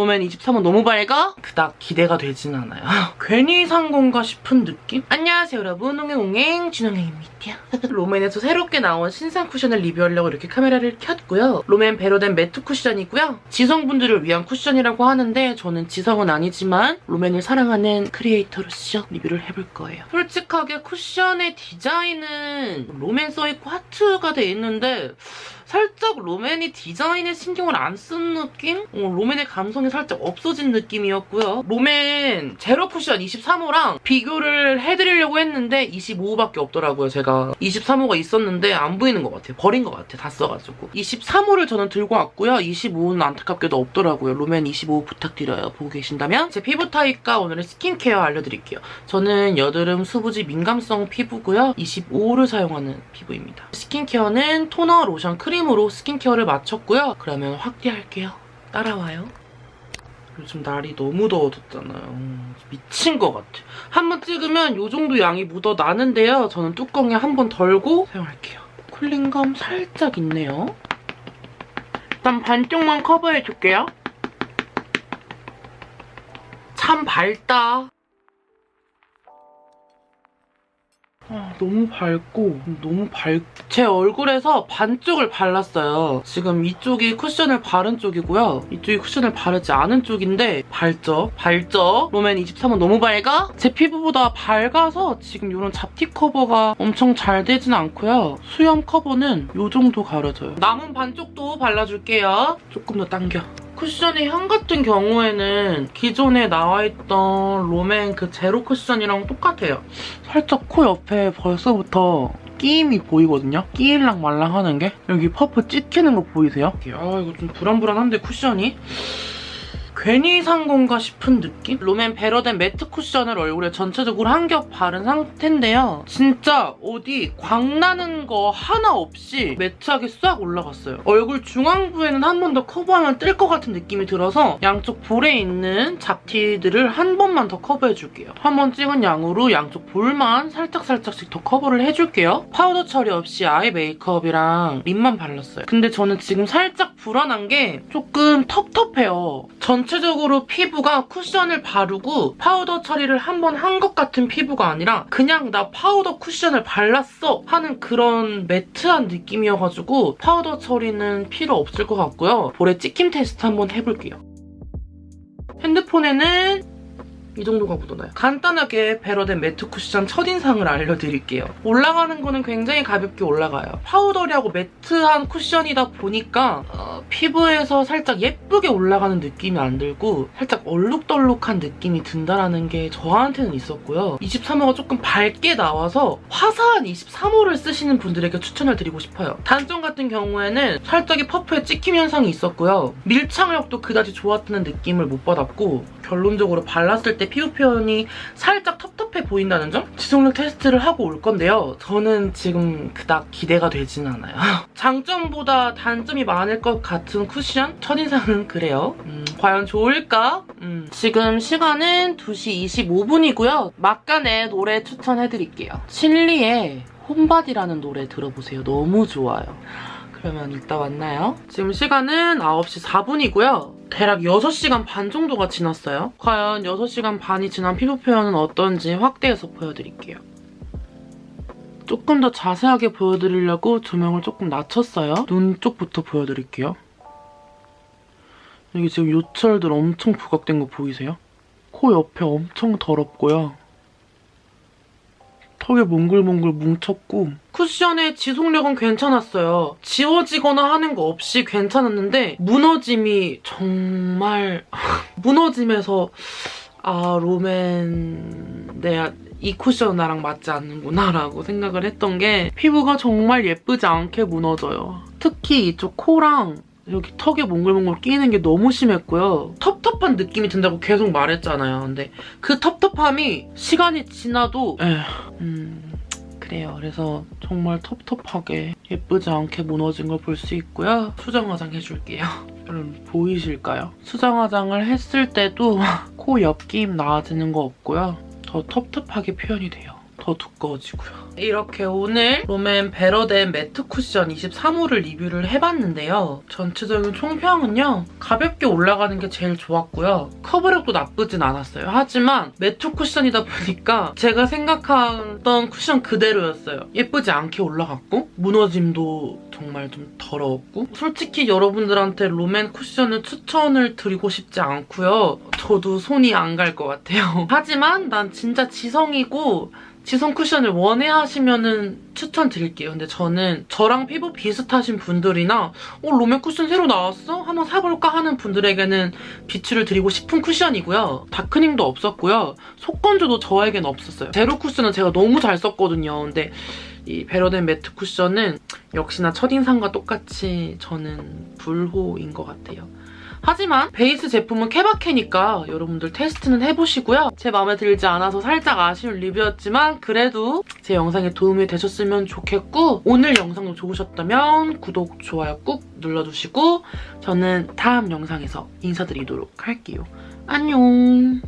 롬앤 23은 너무 밝아? 그닥 기대가 되진 않아요. 괜히 산 건가 싶은 느낌? 안녕하세요 여러분 옹행옹행 진홍행입니다. 롬앤에서 새롭게 나온 신상 쿠션을 리뷰하려고 이렇게 카메라를 켰고요. 롬앤 better than 매트 쿠션이고요. 지성분들을 위한 쿠션이라고 하는데 저는 지성은 아니지만 롬앤을 사랑하는 크리에이터로서 리뷰를 해볼 거예요. 솔직하게 쿠션의 디자인은 롬앤 써있고 하트가 돼 있는데 살짝 롬앤이 디자인에 신경을 안 쓴 느낌? 어, 롬앤의 감성이 살짝 없어진 느낌이었고요. 롬앤 제로 쿠션 23호랑 비교를 해드리려고 했는데 25호밖에 없더라고요, 제가. 23호가 있었는데 안 보이는 것 같아요. 버린 것 같아요, 다 써가지고. 23호를 저는 들고 왔고요. 25호는 안타깝게도 없더라고요. 롬앤 25호 부탁드려요, 보고 계신다면. 제 피부 타입과 오늘의 스킨케어 알려드릴게요. 저는 여드름 수부지 민감성 피부고요. 25호를 사용하는 피부입니다. 스킨케어는 토너, 로션, 크림 으로 스킨케어를 마쳤고요. 그러면 확대할게요. 따라와요. 요즘 날이 너무 더워졌잖아요. 미친 것 같아. 한 번 찍으면 이 정도 양이 묻어 나는데요. 저는 뚜껑에 한 번 덜고 사용할게요. 쿨링감 살짝 있네요. 일단 반쪽만 커버해줄게요. 참 밝다. 너무 밝고 너무 밝... 제 얼굴에서 반쪽을 발랐어요. 지금 이쪽이 쿠션을 바른 쪽이고요. 이쪽이 쿠션을 바르지 않은 쪽인데 밝죠? 밝죠? 롬앤 23은 너무 밝아? 제 피부보다 밝아서 지금 이런 잡티 커버가 엄청 잘 되진 않고요. 수염 커버는 이 정도 가려져요. 남은 반쪽도 발라줄게요. 조금 더 당겨. 쿠션의 향 같은 경우에는 기존에 나와있던 롬앤 그 제로 쿠션이랑 똑같아요. 살짝 코 옆에 벌써부터 끼임이 보이거든요? 끼일랑 말랑 하는 게 여기 퍼프 찢기는 거 보이세요? 아 이거 좀 불안불안한데 쿠션이? 괜히 산 건가 싶은 느낌? 롬앤 better than 매트 쿠션을 얼굴에 전체적으로 한 겹 바른 상태인데요. 진짜 어디 광나는 거 하나 없이 매트하게 싹 올라갔어요. 얼굴 중앙부에는 한 번 더 커버하면 뜰 것 같은 느낌이 들어서 양쪽 볼에 있는 잡티들을 한 번만 더 커버해줄게요. 한 번 찍은 양으로 양쪽 볼만 살짝살짝씩 더 커버를 해줄게요. 파우더 처리 없이 아이 메이크업이랑 립만 발랐어요. 근데 저는 지금 살짝 불안한 게 조금 텁텁해요. 전체적으로 피부가 쿠션을 바르고 파우더 처리를 한 번 한 것 같은 피부가 아니라 그냥 나 파우더 쿠션을 발랐어 하는 그런 매트한 느낌이어가지고 파우더 처리는 필요 없을 것 같고요. 볼에 찍힘 테스트 한번 해볼게요. 핸드폰에는 이 정도가 묻어나요. 간단하게 베러덴 매트 쿠션 첫인상을 알려드릴게요. 올라가는 거는 굉장히 가볍게 올라가요. 파우더리하고 매트한 쿠션이다 보니까 어, 피부에서 살짝 예쁘게 올라가는 느낌이 안 들고 살짝 얼룩덜룩한 느낌이 든다는 게 저한테는 있었고요. 23호가 조금 밝게 나와서 화사한 23호를 쓰시는 분들에게 추천을 드리고 싶어요. 단점 같은 경우에는 살짝의 퍼프에 찍힘 현상이 있었고요. 밀착력도 그다지 좋았다는 느낌을 못 받았고 결론적으로 발랐을 때 피부 표현이 살짝 텁텁해 보인다는 점? 지속력 테스트를 하고 올 건데요. 저는 지금 그닥 기대가 되진 않아요. 장점보다 단점이 많을 것 같은 쿠션? 첫인상은 그래요. 음, 과연 좋을까? 음, 지금 시간은 2시 25분이고요. 막간에 노래 추천해드릴게요. 실리의 홈바디라는 노래 들어보세요. 너무 좋아요. 그러면 이따 만나요. 지금 시간은 9시 4분이고요. 대략 6시간 반 정도가 지났어요. 과연 6시간 반이 지난 피부 표현은 어떤지 확대해서 보여드릴게요. 조금 더 자세하게 보여드리려고 조명을 조금 낮췄어요. 눈 쪽부터 보여드릴게요. 여기 지금 요철들 엄청 부각된 거 보이세요? 코 옆에 엄청 더럽고요. 턱에 몽글몽글 뭉쳤고 쿠션의 지속력은 괜찮았어요. 지워지거나 하는 거 없이 괜찮았는데 무너짐이 정말 무너짐에서 아 롬앤 내가 이 쿠션 나랑 맞지 않는구나 라고 생각을 했던 게 피부가 정말 예쁘지 않게 무너져요. 특히 이쪽 코랑 여기 턱에 몽글몽글 끼는 게 너무 심했고요. 텁텁한 느낌이 든다고 계속 말했잖아요. 근데 그 텁텁함이 시간이 지나도 에휴, 음, 그래요. 그래서 정말 텁텁하게 예쁘지 않게 무너진 걸 볼 수 있고요. 수정 화장 해줄게요. 여러분 보이실까요? 수정 화장을 했을 때도 코 옆김 나아지는 거 없고요. 더 텁텁하게 표현이 돼요. 더 두꺼워지고요. 이렇게 오늘 롬앤 better than 매트 쿠션 23호를 리뷰를 해봤는데요. 전체적인 총평은요. 가볍게 올라가는 게 제일 좋았고요. 커버력도 나쁘진 않았어요. 하지만 매트 쿠션이다 보니까 제가 생각했던 쿠션 그대로였어요. 예쁘지 않게 올라갔고 무너짐도 정말 좀 더러웠고 솔직히 여러분들한테 롬앤 쿠션을 추천을 드리고 싶지 않고요. 저도 손이 안 갈 것 같아요. 하지만 난 진짜 지성이고 지성 쿠션을 원해 하시면은 추천드릴게요. 근데 저는 저랑 피부 비슷하신 분들이나 어, 롬앤 쿠션 새로 나왔어? 한번 사볼까 하는 분들에게는 비추를 드리고 싶은 쿠션이고요. 다크닝도 없었고요. 속건조도 저에겐 없었어요. 제로 쿠션은 제가 너무 잘 썼거든요. 근데 이 better than 매트 쿠션은 역시나 첫인상과 똑같이 저는 불호인 것 같아요. 하지만 베이스 제품은 케바케니까 여러분들 테스트는 해보시고요. 제 마음에 들지 않아서 살짝 아쉬운 리뷰였지만 그래도 제 영상에 도움이 되셨으면 좋겠고 오늘 영상도 좋으셨다면 구독, 좋아요 꾹 눌러주시고 저는 다음 영상에서 인사드리도록 할게요. 안녕!